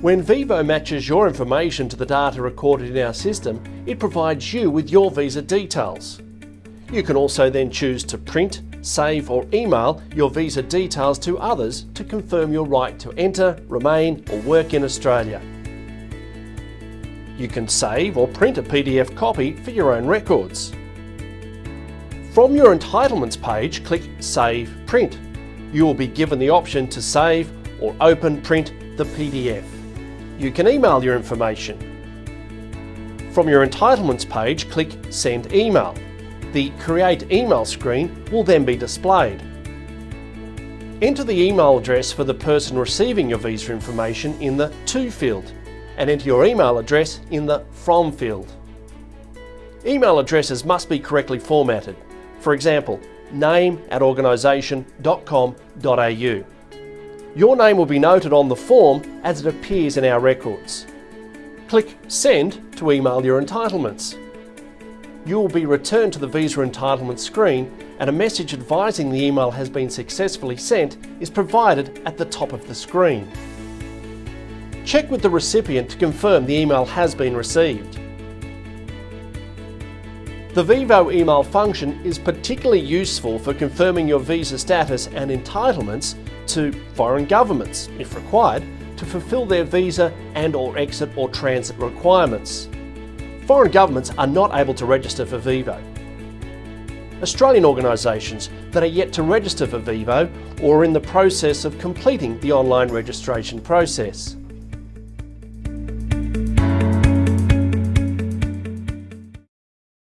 When VEVO matches your information to the data recorded in our system, it provides you with your visa details. You can also then choose to print, save or email your visa details to others to confirm your right to enter, remain or work in Australia. You can save or print a PDF copy for your own records. From your entitlements page, click Save Print. You will be given the option to save or open print the PDF. You can email your information. From your entitlements page, click Send Email. The Create Email screen will then be displayed. Enter the email address for the person receiving your visa information in the To field and enter your email address in the From field. Email addresses must be correctly formatted. For example, name at organisation.com.au. Your name will be noted on the form as it appears in our records. Click Send to email your entitlements you will be returned to the visa entitlement screen and a message advising the email has been successfully sent is provided at the top of the screen. Check with the recipient to confirm the email has been received. The VEVO email function is particularly useful for confirming your visa status and entitlements to foreign governments, if required, to fulfil their visa and or exit or transit requirements foreign governments are not able to register for VEVO. Australian organisations that are yet to register for VEVO or are in the process of completing the online registration process.